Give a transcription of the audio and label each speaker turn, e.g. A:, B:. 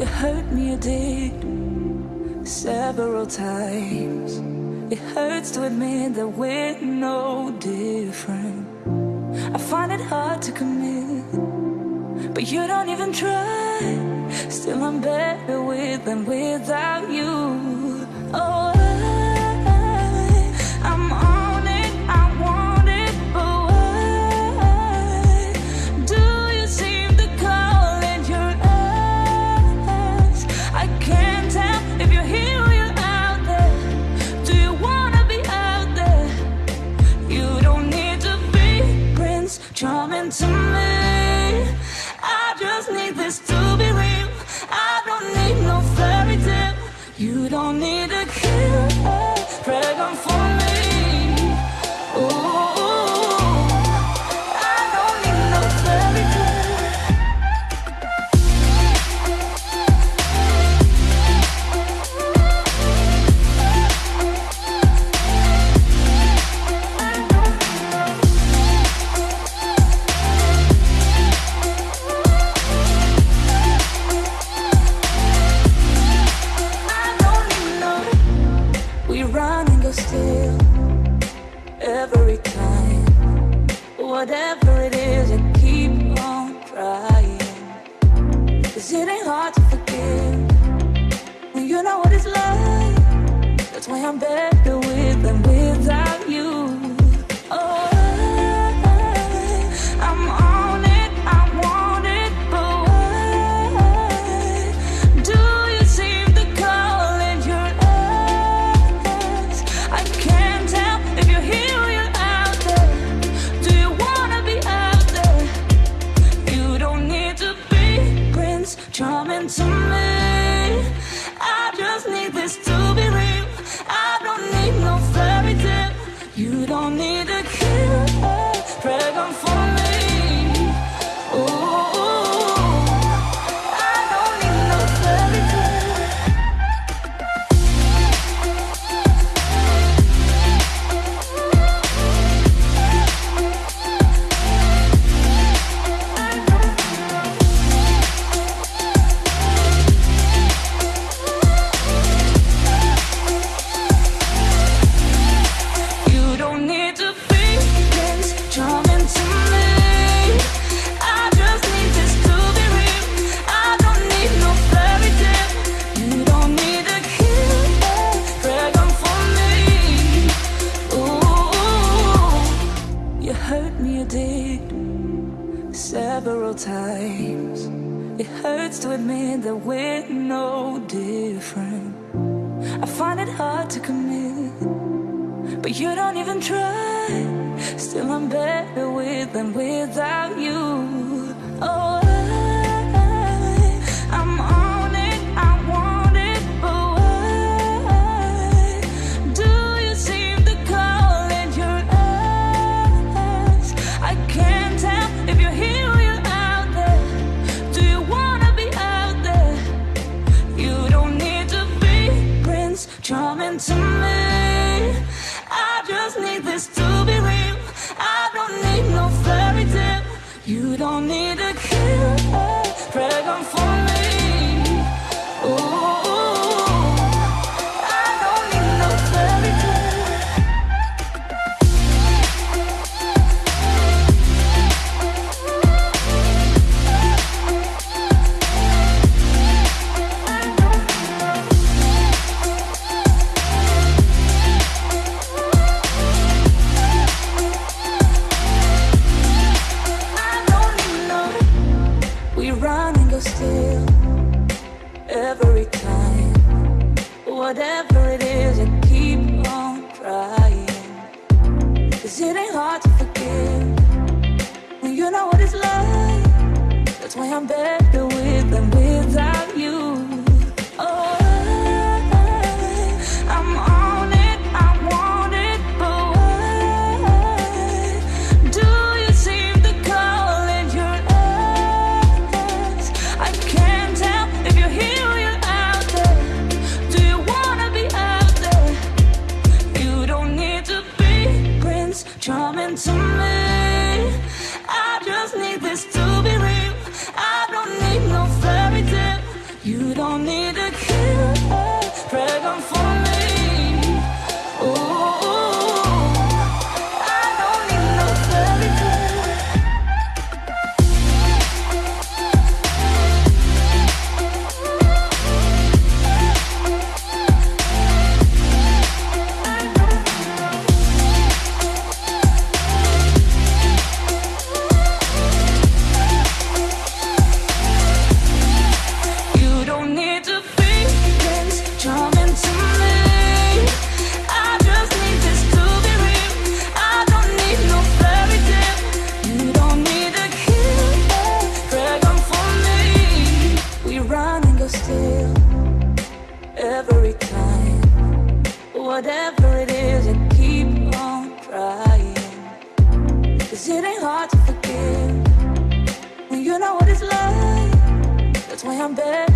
A: You hurt me, you did Several times. It hurts to admit that we're no different. I find it hard to commit But you don't even try. Still I'm better with than without. I'm better. only times It hurts to admit that we're no different. I find it hard to commit But you don't even try. Still I'm better with than without you. Oh. coming to me. I just need this to be real. I don't need no fairy tale. You don't need a killer. Pray for me. Whatever it is, I keep on trying. Cause it ain't hard to forgive when you know what it's like. That's why I'm better with them without you. don't need a cure. Pregnant for me. it ain't hard to forgive. When you know what it's like That's why I'm better.